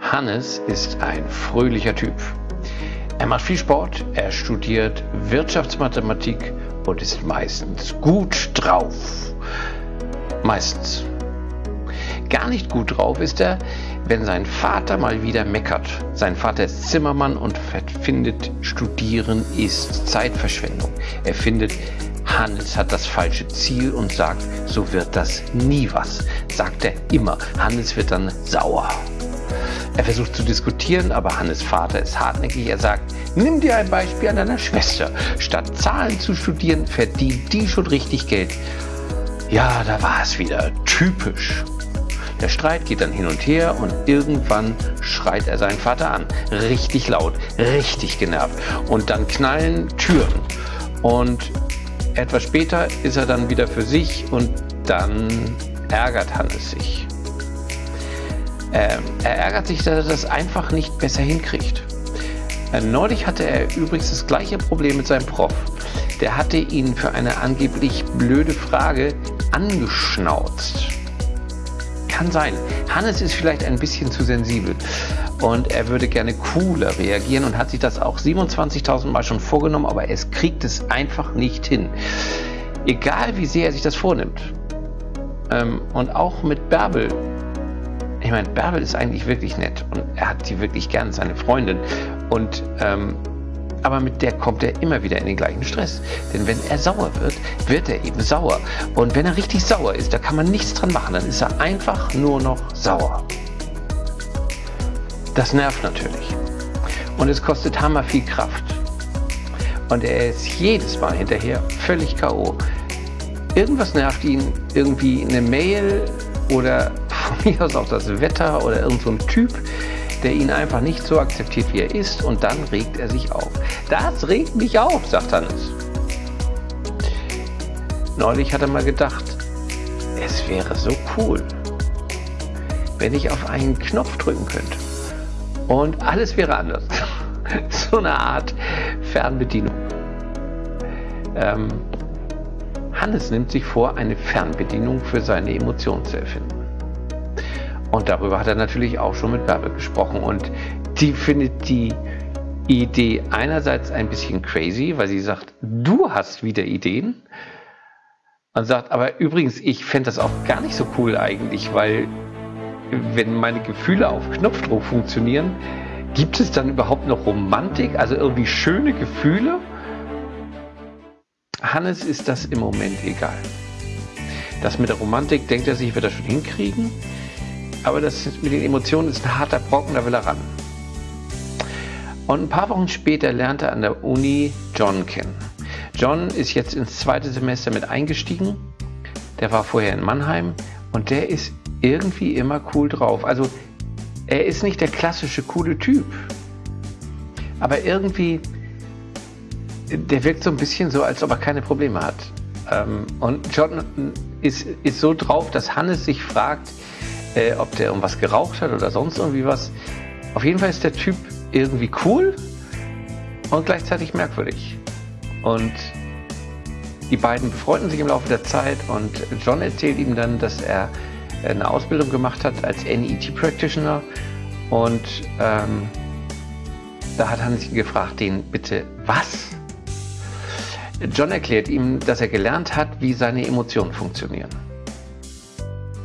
Hannes ist ein fröhlicher Typ. Er macht viel Sport, er studiert Wirtschaftsmathematik und ist meistens gut drauf. Meistens. Gar nicht gut drauf ist er, wenn sein Vater mal wieder meckert. Sein Vater ist Zimmermann und findet, Studieren ist Zeitverschwendung. Er findet, Hannes hat das falsche Ziel und sagt, so wird das nie was. Sagt er immer. Hannes wird dann sauer. Er versucht zu diskutieren, aber Hannes Vater ist hartnäckig. Er sagt, nimm dir ein Beispiel an deiner Schwester. Statt Zahlen zu studieren, verdient die schon richtig Geld. Ja, da war es wieder. Typisch. Der Streit geht dann hin und her und irgendwann schreit er seinen Vater an. Richtig laut, richtig genervt. Und dann knallen Türen. Und etwas später ist er dann wieder für sich und dann ärgert Hannes sich. Ähm, er ärgert sich, dass er das einfach nicht besser hinkriegt. Äh, neulich hatte er übrigens das gleiche Problem mit seinem Prof. Der hatte ihn für eine angeblich blöde Frage angeschnauzt. Kann sein. Hannes ist vielleicht ein bisschen zu sensibel und er würde gerne cooler reagieren und hat sich das auch 27.000 Mal schon vorgenommen, aber es kriegt es einfach nicht hin. Egal wie sehr er sich das vornimmt. Ähm, und auch mit Bärbel meine, Bärbel ist eigentlich wirklich nett und er hat sie wirklich gern, seine Freundin. Und ähm, aber mit der kommt er immer wieder in den gleichen Stress. Denn wenn er sauer wird, wird er eben sauer. Und wenn er richtig sauer ist, da kann man nichts dran machen. Dann ist er einfach nur noch sauer. Das nervt natürlich. Und es kostet hammer viel Kraft. Und er ist jedes Mal hinterher völlig K.O. Irgendwas nervt ihn, irgendwie eine Mail oder aus auch das Wetter oder irgendein so Typ, der ihn einfach nicht so akzeptiert, wie er ist und dann regt er sich auf. Das regt mich auf, sagt Hannes. Neulich hat er mal gedacht, es wäre so cool, wenn ich auf einen Knopf drücken könnte und alles wäre anders. so eine Art Fernbedienung. Ähm, Hannes nimmt sich vor, eine Fernbedienung für seine Emotionen zu erfinden. Und darüber hat er natürlich auch schon mit Bärbel gesprochen. Und die findet die Idee einerseits ein bisschen crazy, weil sie sagt, du hast wieder Ideen. Und sagt, aber übrigens, ich fände das auch gar nicht so cool eigentlich, weil wenn meine Gefühle auf Knopfdruck funktionieren, gibt es dann überhaupt noch Romantik, also irgendwie schöne Gefühle? Hannes ist das im Moment egal. Das mit der Romantik denkt er sich, wird er schon hinkriegen. Aber das mit den Emotionen ist ein harter Brocken, da will er ran. Und ein paar Wochen später lernt er an der Uni John kennen. John ist jetzt ins zweite Semester mit eingestiegen. Der war vorher in Mannheim und der ist irgendwie immer cool drauf. Also er ist nicht der klassische coole Typ. Aber irgendwie, der wirkt so ein bisschen so, als ob er keine Probleme hat. Ähm, und John ist, ist so drauf, dass Hannes sich fragt, äh, ob der irgendwas geraucht hat oder sonst irgendwie was. Auf jeden Fall ist der Typ irgendwie cool und gleichzeitig merkwürdig. Und die beiden befreunden sich im Laufe der Zeit und John erzählt ihm dann, dass er eine Ausbildung gemacht hat als NET Practitioner und ähm, da hat Hans ihn gefragt, den bitte was? John erklärt ihm, dass er gelernt hat, wie seine Emotionen funktionieren.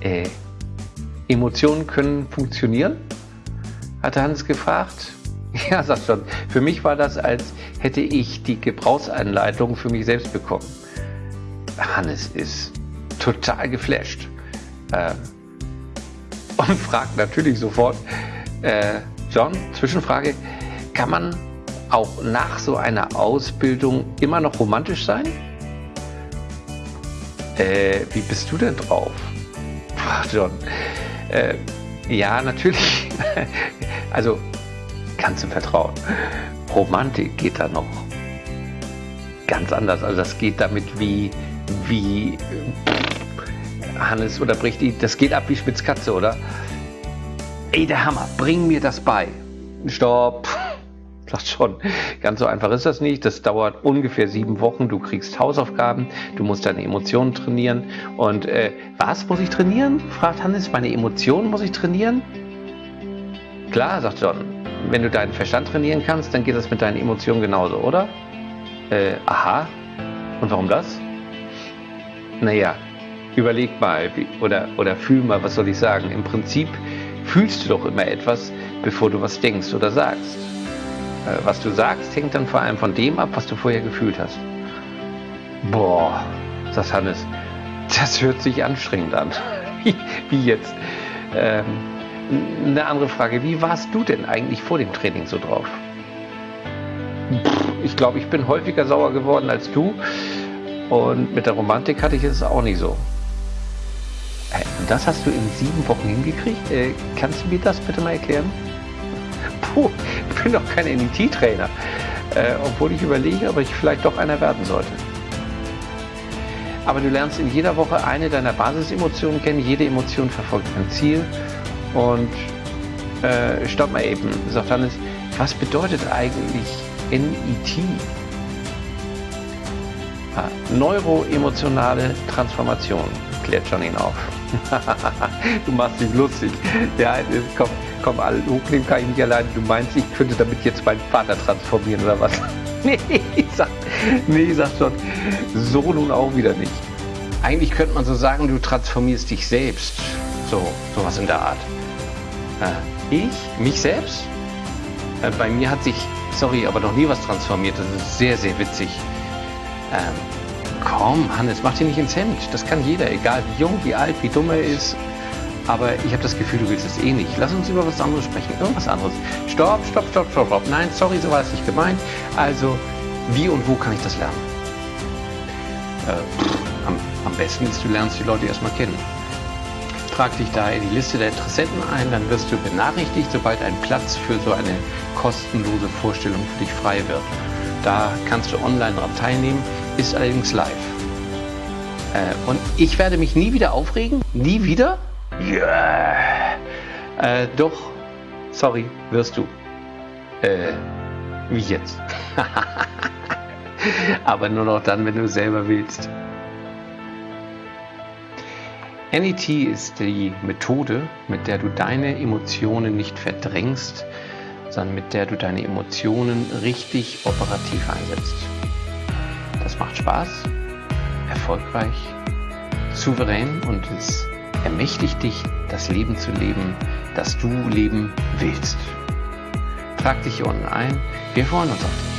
Äh, Emotionen können funktionieren? Hatte Hans gefragt. Ja, sagt schon. Für mich war das, als hätte ich die Gebrauchsanleitung für mich selbst bekommen. Hannes ist total geflasht. Äh, und fragt natürlich sofort, äh, John, Zwischenfrage, kann man auch nach so einer Ausbildung immer noch romantisch sein? Äh, wie bist du denn drauf? John, äh, ja, natürlich. also kannst du vertrauen. Romantik geht da noch ganz anders. Also das geht damit wie, wie äh, Hannes oder Brichti, das geht ab wie Spitzkatze, oder? Ey, der Hammer, bring mir das bei. Stopp sagt schon, ganz so einfach ist das nicht. Das dauert ungefähr sieben Wochen. Du kriegst Hausaufgaben, du musst deine Emotionen trainieren. Und äh, was muss ich trainieren? fragt Hannes. Meine Emotionen muss ich trainieren? Klar, sagt John, wenn du deinen Verstand trainieren kannst, dann geht das mit deinen Emotionen genauso, oder? Äh, aha. Und warum das? Naja, überleg mal wie, oder, oder fühl mal, was soll ich sagen. Im Prinzip fühlst du doch immer etwas, bevor du was denkst oder sagst. Äh, was du sagst, hängt dann vor allem von dem ab, was du vorher gefühlt hast. Boah, sagt Hannes, das hört sich anstrengend an. wie jetzt? Ähm, eine andere Frage, wie warst du denn eigentlich vor dem Training so drauf? Ich glaube, ich bin häufiger sauer geworden als du und mit der Romantik hatte ich es auch nicht so. Das hast du in sieben Wochen hingekriegt? Äh, kannst du mir das bitte mal erklären? Ich bin doch kein NET-Trainer. Äh, obwohl ich überlege, ob ich vielleicht doch einer werden sollte. Aber du lernst in jeder Woche eine deiner Basisemotionen kennen. Jede Emotion verfolgt ein Ziel. Und äh, stopp mal eben, sagt Hannes, was bedeutet eigentlich NET? Ah, neuroemotionale Transformation, klärt John ihn auf. du machst dich lustig. Ja, komm, komm, hochnehmen kann ich nicht alleine. Du meinst, ich könnte damit jetzt meinen Vater transformieren oder was? nee, sagt, nee, sagt John, so nun auch wieder nicht. Eigentlich könnte man so sagen, du transformierst dich selbst. So, sowas in der Art. Äh, ich? Mich selbst? Äh, bei mir hat sich, sorry, aber noch nie was transformiert. Das ist sehr, sehr witzig. Ähm, komm, Hannes, mach dir nicht ins Hemd. Das kann jeder, egal wie jung, wie alt, wie dumm er ist. Aber ich habe das Gefühl, du willst es eh nicht. Lass uns über was anderes sprechen. Irgendwas anderes. Stopp, stopp, stopp, stopp, stopp. Nein, sorry, so war es nicht gemeint. Also, wie und wo kann ich das lernen? Äh, am, am besten ist, du lernst die Leute erstmal kennen. Trag dich da in die Liste der Interessenten ein, dann wirst du benachrichtigt, sobald ein Platz für so eine kostenlose Vorstellung für dich frei wird. Da kannst du online daran teilnehmen, ist allerdings live. Äh, und ich werde mich nie wieder aufregen? Nie wieder? Ja. Äh, doch, sorry, wirst du. Äh, wie jetzt? Aber nur noch dann, wenn du selber willst. NET ist die Methode, mit der du deine Emotionen nicht verdrängst, sondern mit der du deine Emotionen richtig operativ einsetzt. Das macht Spaß, erfolgreich, souverän und es ermächtigt dich, das Leben zu leben, das du leben willst. Trag dich hier unten ein. Wir freuen uns auf dich.